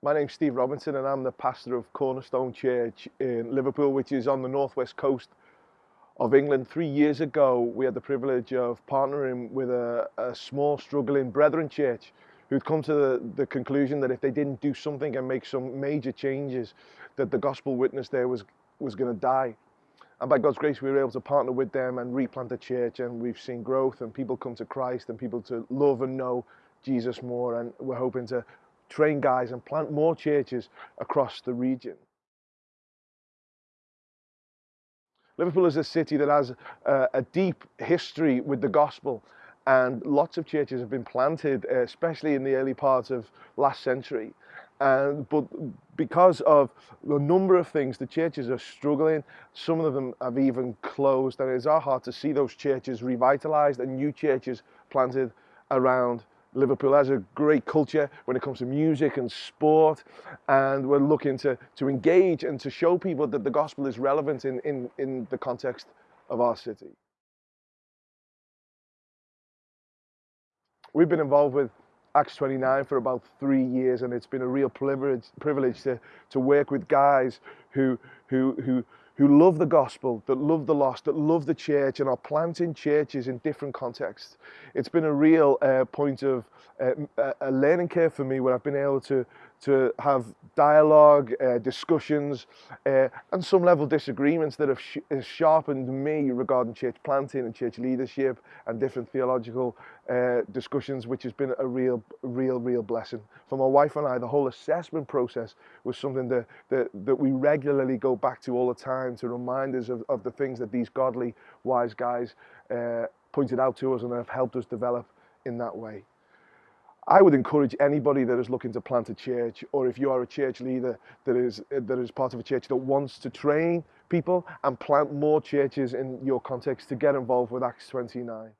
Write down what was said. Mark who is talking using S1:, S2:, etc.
S1: My name's Steve Robinson and I'm the pastor of Cornerstone Church in Liverpool, which is on the northwest coast of England. Three years ago, we had the privilege of partnering with a, a small, struggling Brethren church who'd come to the, the, conclusion that if they didn't do something and make some major changes, that the gospel witness there was, was going to die. And by God's grace, we were able to partner with them and replant a church, and we've seen growth and people come to Christ and people to love and know Jesus more. And we're hoping to train guys and plant more churches across the region. Liverpool is a city that has a, a deep history with the gospel and lots of churches have been planted, uh, especially in the early parts of last century. And, but because of the number of things, the churches are struggling. Some of them have even closed, and it's our heart to see those churches revitalized and new churches planted around Liverpool has a great culture when it comes to music and sport, and we're looking to, to engage and to show people that the gospel is relevant in, in, in the context of our city. We've been involved with Acts 29 for about three years, and it's been a real privilege, privilege to, to work with guys who, who, who, who love the gospel, that love the lost, that love the church, and are planting churches in different contexts. It's been a real uh, point of uh, a learning curve for me where I've been able to to have dialogue, uh, discussions, uh, and some level disagreements that have sh sharpened me regarding church planting and church leadership and different theological uh, discussions, which has been a real, real, real blessing. For my wife and I, the whole assessment process was something that, that, that we regularly go back to all the time to remind us of, of the things that these godly, wise guys uh, pointed out to us and have helped us develop in that way. I would encourage anybody that is looking to plant a church, or if you are a church leader that is, that is part of a church that wants to train people and plant more churches in your context to get involved with Acts 29.